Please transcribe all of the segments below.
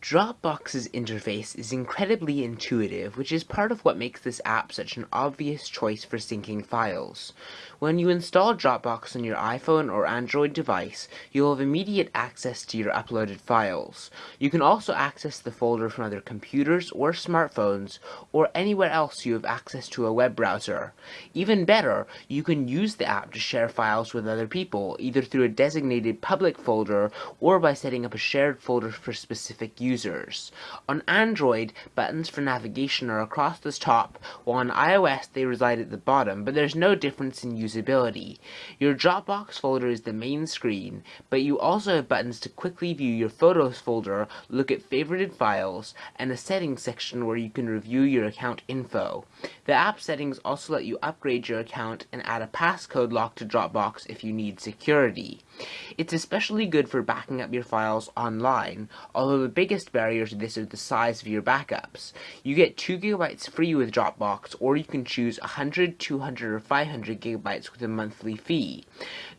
Dropbox's interface is incredibly intuitive, which is part of what makes this app such an obvious choice for syncing files. When you install Dropbox on your iPhone or Android device, you'll have immediate access to your uploaded files. You can also access the folder from other computers or smartphones, or anywhere else you have access to a web browser. Even better, you can use the app to share files with other people, either through a designated public folder or by setting up a shared folder for specific users. On Android, buttons for navigation are across the top, while on iOS they reside at the bottom, but there's no difference in usability. Your Dropbox folder is the main screen, but you also have buttons to quickly view your Photos folder, look at favorited files, and a settings section where you can review your account info. The app settings also let you upgrade your account and add a passcode lock to Dropbox if you need security. It's especially good for backing up your files online, although the biggest barrier to this is the size of your backups. You get 2 gigabytes free with Dropbox, or you can choose 100, 200, or 500 gigabytes with a monthly fee.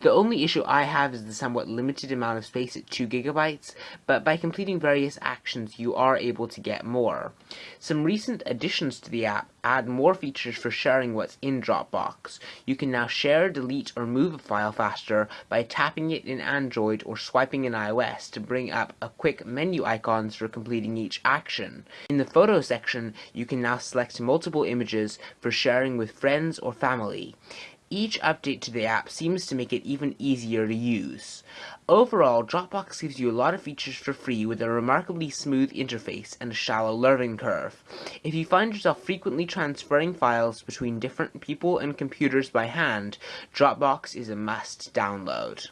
The only issue I have is the somewhat limited amount of space at 2 gigabytes, but by completing various actions you are able to get more. Some recent additions to the app add more features for sharing what's in Dropbox. You can now share, delete, or move a file faster by tapping it in Android or swiping in iOS to bring up a quick menu icons for completing each action. In the photo section, you can now select multiple images for sharing with friends or family. Each update to the app seems to make it even easier to use. Overall, Dropbox gives you a lot of features for free with a remarkably smooth interface and a shallow learning curve. If you find yourself frequently transferring files between different people and computers by hand, Dropbox is a must download.